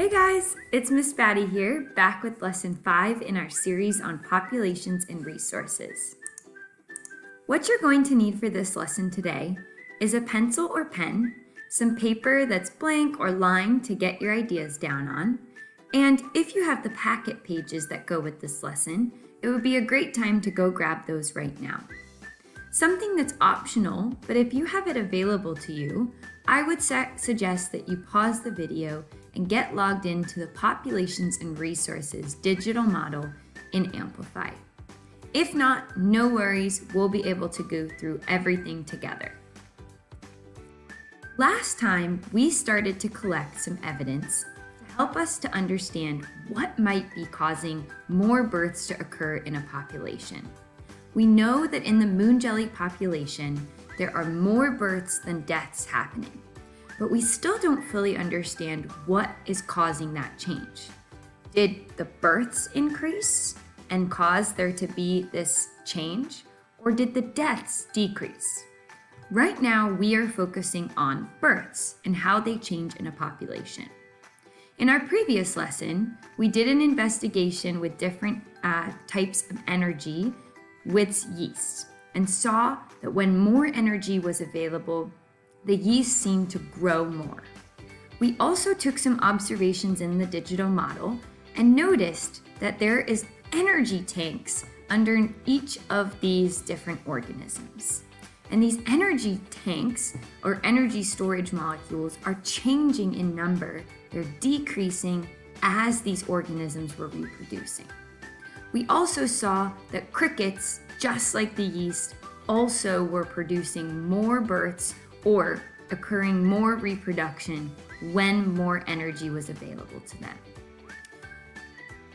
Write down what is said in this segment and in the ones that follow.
Hey guys, it's Miss Batty here, back with lesson 5 in our series on populations and resources. What you're going to need for this lesson today is a pencil or pen, some paper that's blank or lined to get your ideas down on, and if you have the packet pages that go with this lesson, it would be a great time to go grab those right now. Something that's optional, but if you have it available to you, I would suggest that you pause the video and get logged into the Populations and Resources digital model in Amplify. If not, no worries, we'll be able to go through everything together. Last time, we started to collect some evidence to help us to understand what might be causing more births to occur in a population. We know that in the moon jelly population, there are more births than deaths happening but we still don't fully understand what is causing that change. Did the births increase and cause there to be this change, or did the deaths decrease? Right now, we are focusing on births and how they change in a population. In our previous lesson, we did an investigation with different uh, types of energy with yeast and saw that when more energy was available, the yeast seemed to grow more. We also took some observations in the digital model and noticed that there is energy tanks under each of these different organisms. And these energy tanks or energy storage molecules are changing in number. They're decreasing as these organisms were reproducing. We also saw that crickets, just like the yeast, also were producing more births or occurring more reproduction when more energy was available to them.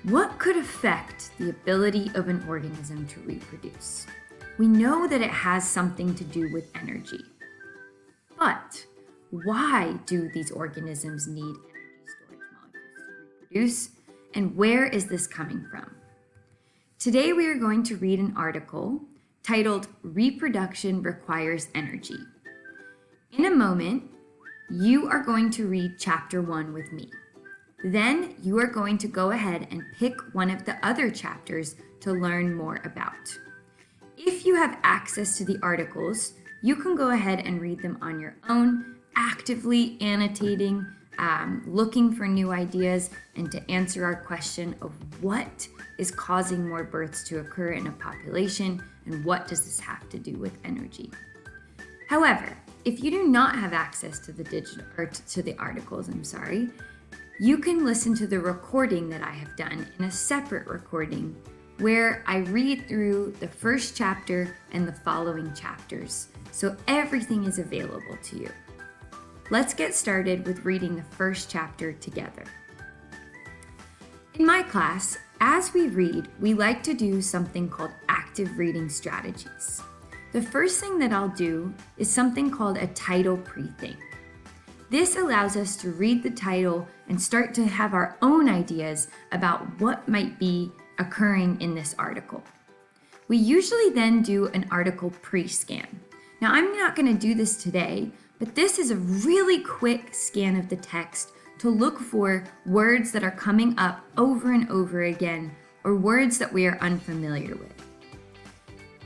What could affect the ability of an organism to reproduce? We know that it has something to do with energy. But why do these organisms need energy storage molecules to reproduce? And where is this coming from? Today we are going to read an article titled Reproduction Requires Energy in a moment, you are going to read chapter one with me. Then you are going to go ahead and pick one of the other chapters to learn more about. If you have access to the articles, you can go ahead and read them on your own, actively annotating, um, looking for new ideas, and to answer our question of what is causing more births to occur in a population and what does this have to do with energy. However, if you do not have access to the digital or to the articles, I'm sorry, you can listen to the recording that I have done in a separate recording where I read through the first chapter and the following chapters. So everything is available to you. Let's get started with reading the first chapter together. In my class, as we read, we like to do something called active reading strategies. The first thing that I'll do is something called a title pre-think. This allows us to read the title and start to have our own ideas about what might be occurring in this article. We usually then do an article pre-scan. Now I'm not going to do this today, but this is a really quick scan of the text to look for words that are coming up over and over again or words that we are unfamiliar with.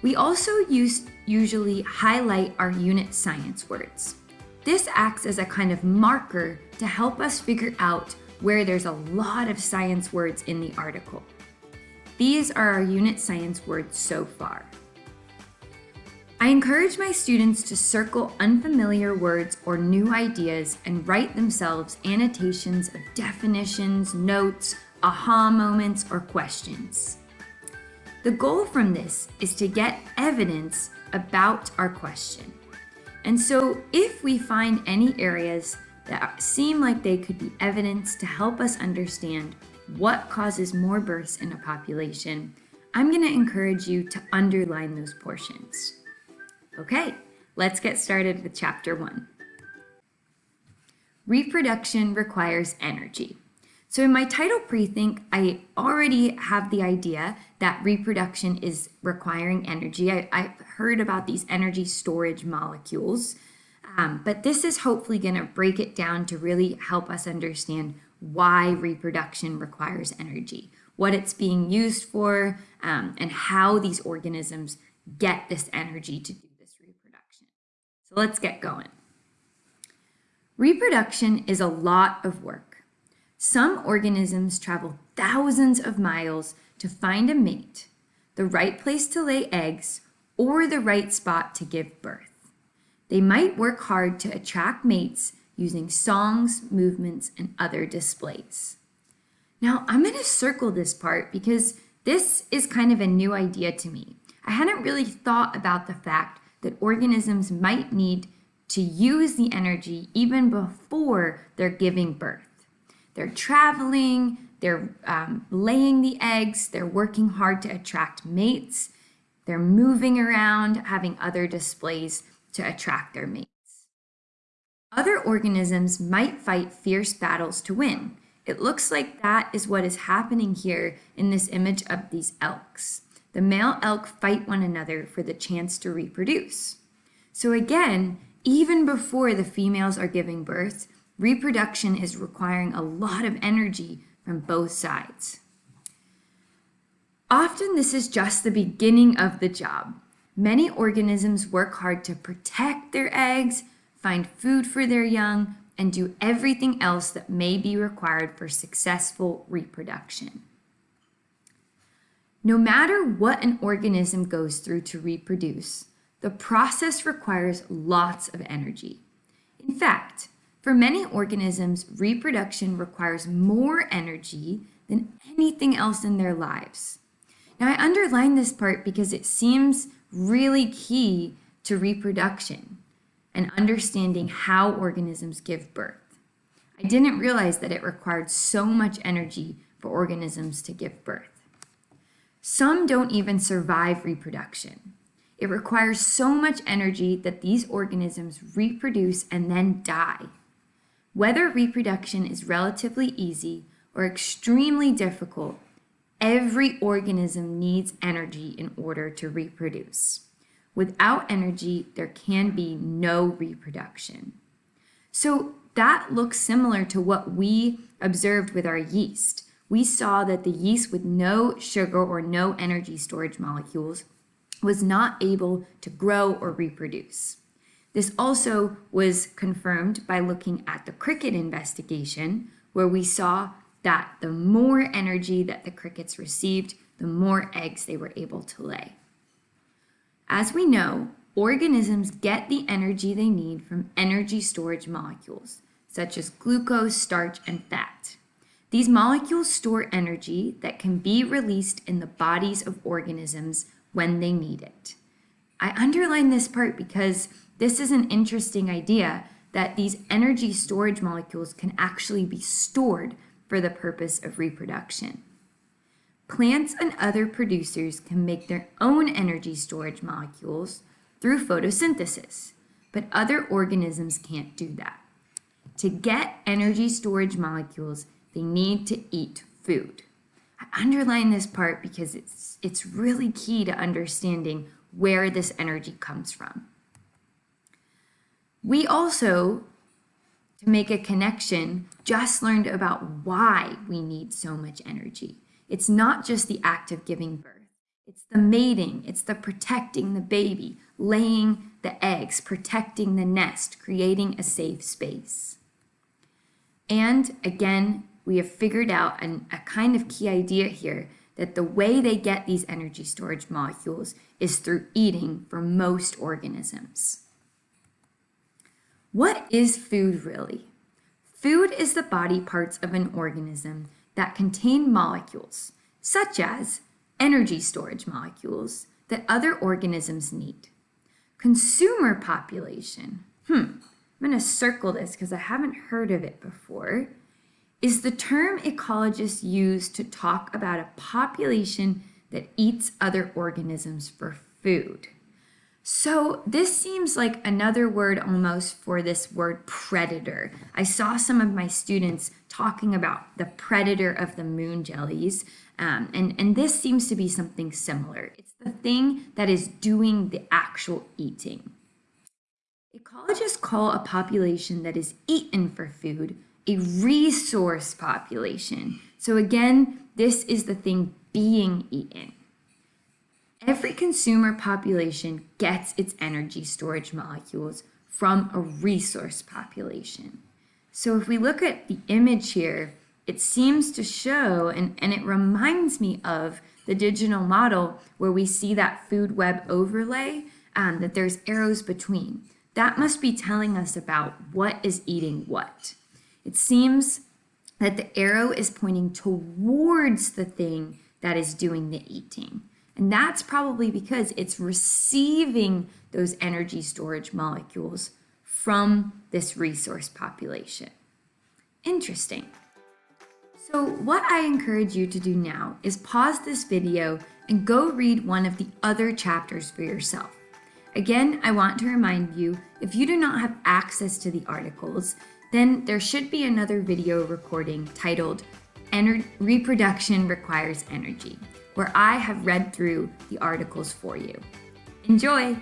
We also use, usually highlight our unit science words. This acts as a kind of marker to help us figure out where there's a lot of science words in the article. These are our unit science words so far. I encourage my students to circle unfamiliar words or new ideas and write themselves annotations of definitions, notes, aha moments, or questions. The goal from this is to get evidence about our question. And so if we find any areas that seem like they could be evidence to help us understand what causes more births in a population, I'm going to encourage you to underline those portions. Okay, let's get started with chapter one. Reproduction requires energy. So in my title pre-think, I already have the idea that reproduction is requiring energy. I, have heard about these energy storage molecules, um, but this is hopefully going to break it down to really help us understand why reproduction requires energy, what it's being used for, um, and how these organisms get this energy to do this reproduction. So let's get going. Reproduction is a lot of work. Some organisms travel thousands of miles to find a mate, the right place to lay eggs, or the right spot to give birth. They might work hard to attract mates using songs, movements, and other displays. Now, I'm going to circle this part because this is kind of a new idea to me. I hadn't really thought about the fact that organisms might need to use the energy even before they're giving birth. They're traveling, they're um, laying the eggs, they're working hard to attract mates, they're moving around, having other displays to attract their mates. Other organisms might fight fierce battles to win. It looks like that is what is happening here in this image of these elks. The male elk fight one another for the chance to reproduce. So again, even before the females are giving birth, reproduction is requiring a lot of energy from both sides. Often this is just the beginning of the job. Many organisms work hard to protect their eggs, find food for their young, and do everything else that may be required for successful reproduction. No matter what an organism goes through to reproduce, the process requires lots of energy. In fact, for many organisms, reproduction requires more energy than anything else in their lives. Now, I underline this part because it seems really key to reproduction and understanding how organisms give birth. I didn't realize that it required so much energy for organisms to give birth. Some don't even survive reproduction. It requires so much energy that these organisms reproduce and then die. Whether reproduction is relatively easy or extremely difficult, every organism needs energy in order to reproduce. Without energy, there can be no reproduction. So that looks similar to what we observed with our yeast. We saw that the yeast with no sugar or no energy storage molecules was not able to grow or reproduce. This also was confirmed by looking at the cricket investigation, where we saw that the more energy that the crickets received, the more eggs they were able to lay. As we know, organisms get the energy they need from energy storage molecules, such as glucose, starch, and fat. These molecules store energy that can be released in the bodies of organisms when they need it. I underline this part because this is an interesting idea that these energy storage molecules can actually be stored for the purpose of reproduction. Plants and other producers can make their own energy storage molecules through photosynthesis, but other organisms can't do that. To get energy storage molecules, they need to eat food. I underline this part because it's, it's really key to understanding where this energy comes from. We also, to make a connection, just learned about why we need so much energy. It's not just the act of giving birth. It's the mating, it's the protecting the baby, laying the eggs, protecting the nest, creating a safe space. And again, we have figured out an, a kind of key idea here that the way they get these energy storage molecules is through eating for most organisms. What is food really? Food is the body parts of an organism that contain molecules, such as energy storage molecules that other organisms need. Consumer population, hmm, I'm going to circle this because I haven't heard of it before is the term ecologists use to talk about a population that eats other organisms for food. So this seems like another word almost for this word predator. I saw some of my students talking about the predator of the moon jellies, um, and, and this seems to be something similar. It's the thing that is doing the actual eating. Ecologists call a population that is eaten for food a resource population. So again, this is the thing being eaten. Every consumer population gets its energy storage molecules from a resource population. So if we look at the image here, it seems to show, and, and it reminds me of the digital model where we see that food web overlay, um, that there's arrows between. That must be telling us about what is eating what. It seems that the arrow is pointing towards the thing that is doing the eating. And that's probably because it's receiving those energy storage molecules from this resource population. Interesting. So what I encourage you to do now is pause this video and go read one of the other chapters for yourself. Again, I want to remind you, if you do not have access to the articles, then there should be another video recording titled Ener Reproduction Requires Energy, where I have read through the articles for you. Enjoy!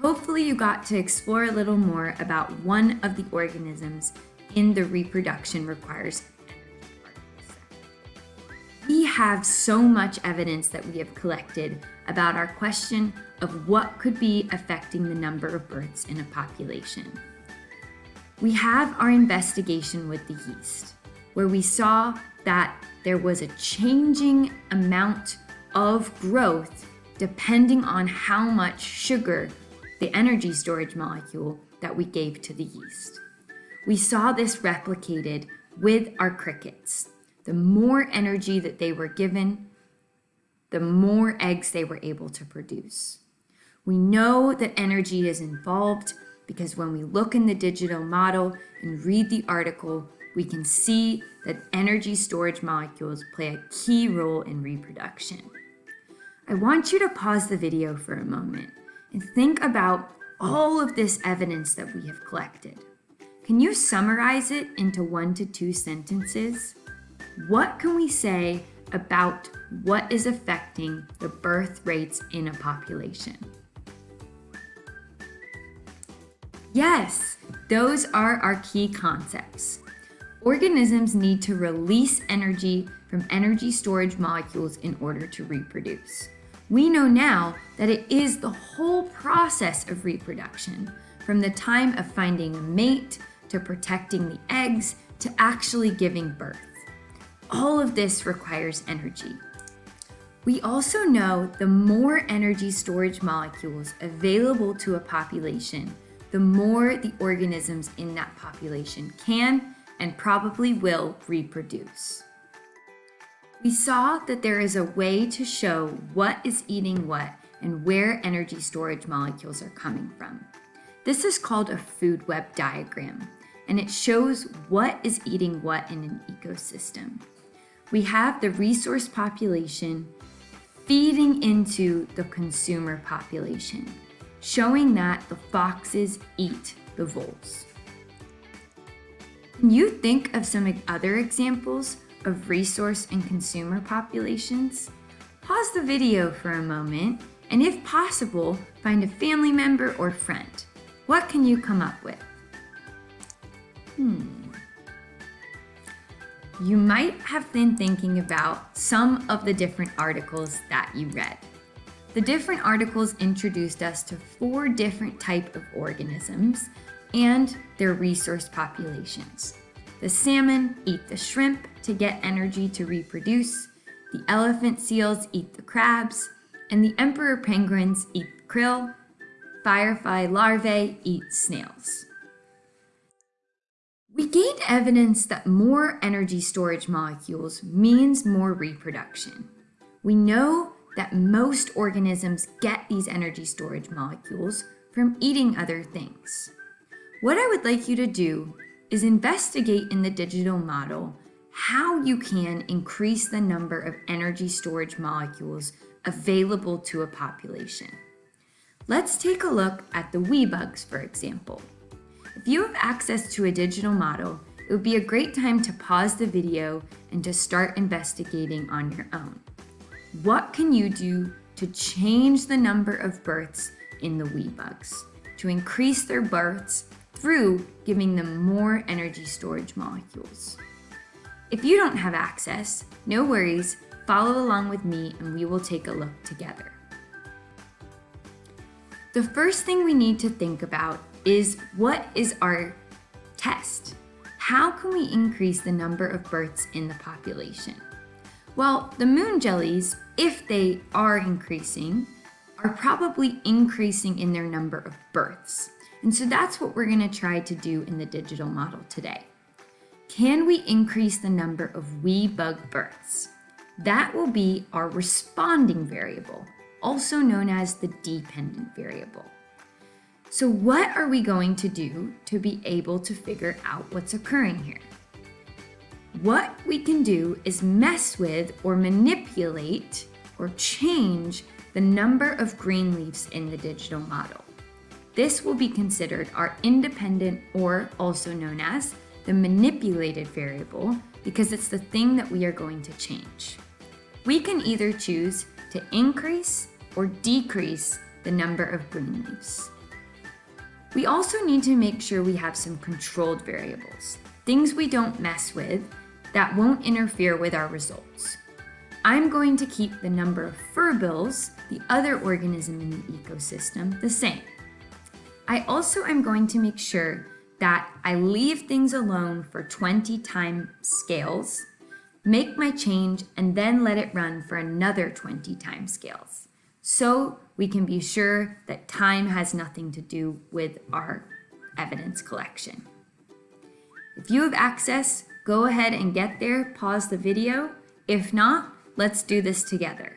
Hopefully you got to explore a little more about one of the organisms in the reproduction requires we have so much evidence that we have collected about our question of what could be affecting the number of births in a population. We have our investigation with the yeast, where we saw that there was a changing amount of growth depending on how much sugar the energy storage molecule that we gave to the yeast. We saw this replicated with our crickets. The more energy that they were given, the more eggs they were able to produce. We know that energy is involved because when we look in the digital model and read the article, we can see that energy storage molecules play a key role in reproduction. I want you to pause the video for a moment and think about all of this evidence that we have collected. Can you summarize it into one to two sentences? What can we say about what is affecting the birth rates in a population? Yes, those are our key concepts. Organisms need to release energy from energy storage molecules in order to reproduce. We know now that it is the whole process of reproduction, from the time of finding a mate, to protecting the eggs, to actually giving birth. All of this requires energy. We also know the more energy storage molecules available to a population, the more the organisms in that population can and probably will reproduce. We saw that there is a way to show what is eating what and where energy storage molecules are coming from. This is called a food web diagram, and it shows what is eating what in an ecosystem. We have the resource population feeding into the consumer population, showing that the foxes eat the voles. Can you think of some other examples of resource and consumer populations, pause the video for a moment and if possible, find a family member or friend. What can you come up with? Hmm. You might have been thinking about some of the different articles that you read. The different articles introduced us to four different type of organisms and their resource populations. The salmon eat the shrimp to get energy to reproduce, the elephant seals eat the crabs, and the emperor penguins eat krill, firefly larvae eat snails. We gained evidence that more energy storage molecules means more reproduction. We know that most organisms get these energy storage molecules from eating other things. What I would like you to do is investigate in the digital model how you can increase the number of energy storage molecules available to a population. Let's take a look at the wee bugs, for example. If you have access to a digital model, it would be a great time to pause the video and to start investigating on your own. What can you do to change the number of births in the wee bugs, to increase their births through giving them more energy storage molecules. If you don't have access, no worries, follow along with me and we will take a look together. The first thing we need to think about is what is our test? How can we increase the number of births in the population? Well, the moon jellies, if they are increasing, are probably increasing in their number of births. And so that's what we're gonna try to do in the digital model today. Can we increase the number of wee bug births? That will be our responding variable, also known as the dependent variable. So what are we going to do to be able to figure out what's occurring here? What we can do is mess with or manipulate or change the number of green leaves in the digital model. This will be considered our independent or also known as the manipulated variable because it's the thing that we are going to change. We can either choose to increase or decrease the number of green leaves. We also need to make sure we have some controlled variables, things we don't mess with that won't interfere with our results. I'm going to keep the number of furbils, the other organism in the ecosystem, the same. I also am going to make sure that I leave things alone for 20 time scales, make my change, and then let it run for another 20 time scales. So we can be sure that time has nothing to do with our evidence collection. If you have access, go ahead and get there, pause the video. If not, let's do this together.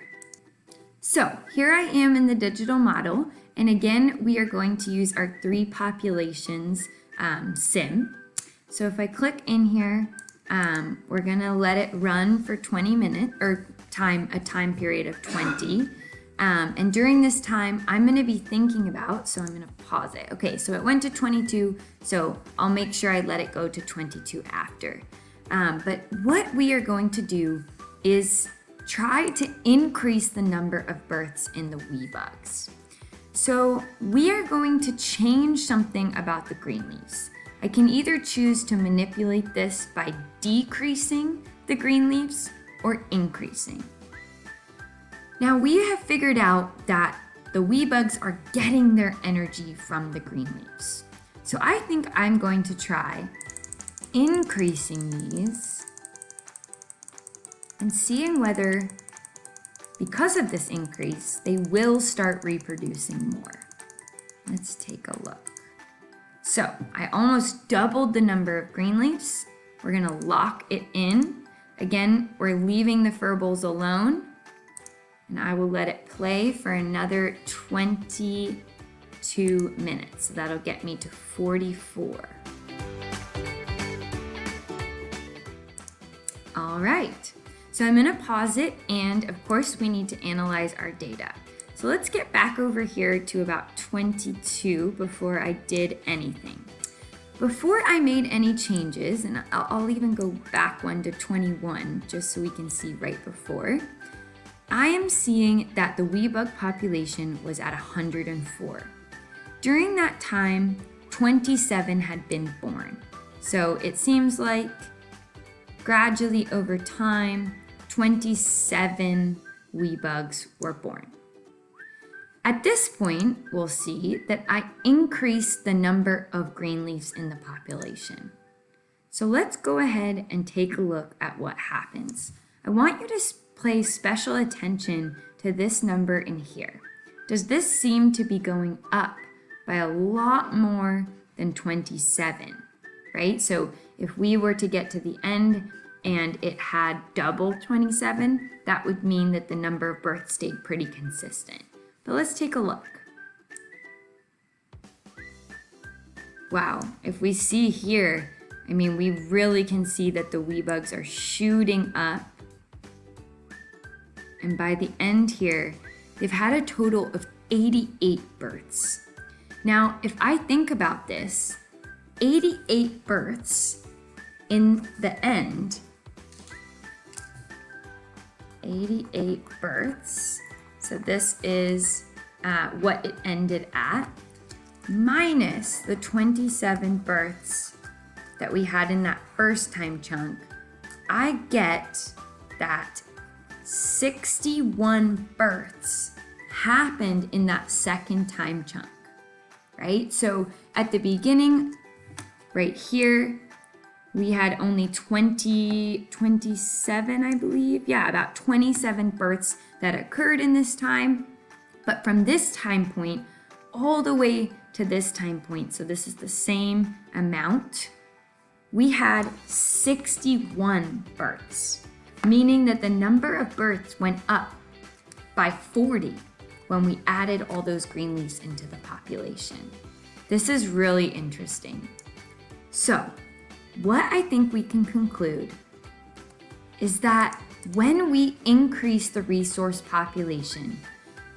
So here I am in the digital model, and again, we are going to use our three populations um, sim. So if I click in here, um, we're gonna let it run for 20 minutes, or time, a time period of 20. Um, and during this time, I'm gonna be thinking about, so I'm gonna pause it. Okay, so it went to 22, so I'll make sure I let it go to 22 after. Um, but what we are going to do is try to increase the number of births in the wee bugs. So we are going to change something about the green leaves. I can either choose to manipulate this by decreasing the green leaves or increasing. Now we have figured out that the wee bugs are getting their energy from the green leaves. So I think I'm going to try increasing these and seeing whether, because of this increase, they will start reproducing more. Let's take a look. So I almost doubled the number of green leaves. We're gonna lock it in. Again, we're leaving the furballs alone and I will let it play for another 22 minutes. So that'll get me to 44. All right, so I'm gonna pause it and of course we need to analyze our data. So let's get back over here to about 22 before I did anything. Before I made any changes, and I'll, I'll even go back one to 21 just so we can see right before, I am seeing that the wee bug population was at 104. During that time, 27 had been born. So it seems like gradually over time, 27 wee bugs were born. At this point, we'll see that I increased the number of green leaves in the population. So let's go ahead and take a look at what happens. I want you to pay special attention to this number in here. Does this seem to be going up by a lot more than 27, right? So if we were to get to the end and it had double 27, that would mean that the number of births stayed pretty consistent. But let's take a look. Wow, if we see here, I mean, we really can see that the wee bugs are shooting up and by the end here, they've had a total of 88 births. Now, if I think about this, 88 births in the end, 88 births, so this is uh, what it ended at. minus the 27 births that we had in that first time chunk, I get that 61 births happened in that second time chunk, right? So at the beginning, right here, we had only 20, 27, I believe. Yeah, about 27 births that occurred in this time. But from this time point all the way to this time point, so this is the same amount, we had 61 births, meaning that the number of births went up by 40 when we added all those green leaves into the population. This is really interesting. So what I think we can conclude is that when we increase the resource population,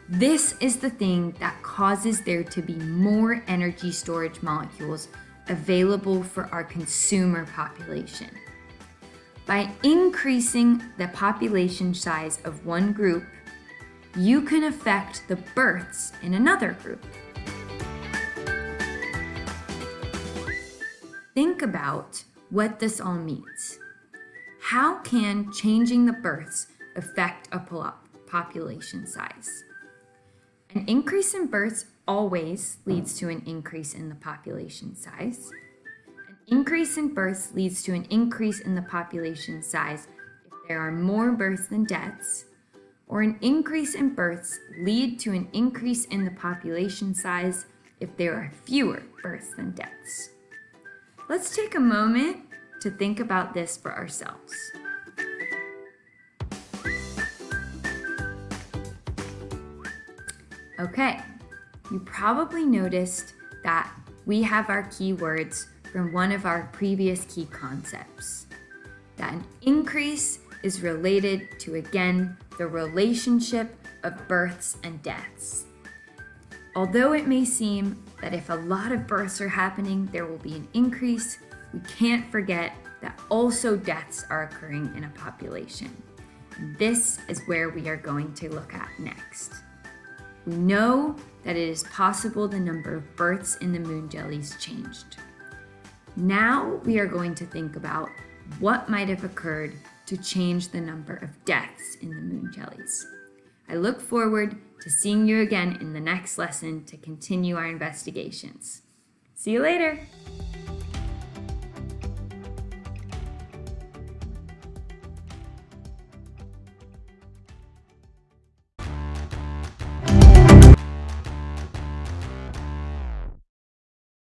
this is the thing that causes there to be more energy storage molecules available for our consumer population. By increasing the population size of one group, you can affect the births in another group. Think about what this all means. How can changing the births affect a population size? An increase in births always leads to an increase in the population size. An increase in births leads to an increase in the population size if there are more births than deaths, or an increase in births lead to an increase in the population size if there are fewer births than deaths. Let's take a moment to think about this for ourselves. Okay, you probably noticed that we have our keywords from one of our previous key concepts. That an increase is related to, again, the relationship of births and deaths. Although it may seem that if a lot of births are happening, there will be an increase, we can't forget that also deaths are occurring in a population. This is where we are going to look at next. We know that it is possible the number of births in the moon jellies changed. Now we are going to think about what might have occurred to change the number of deaths in the moon jellies. I look forward to seeing you again in the next lesson to continue our investigations. See you later!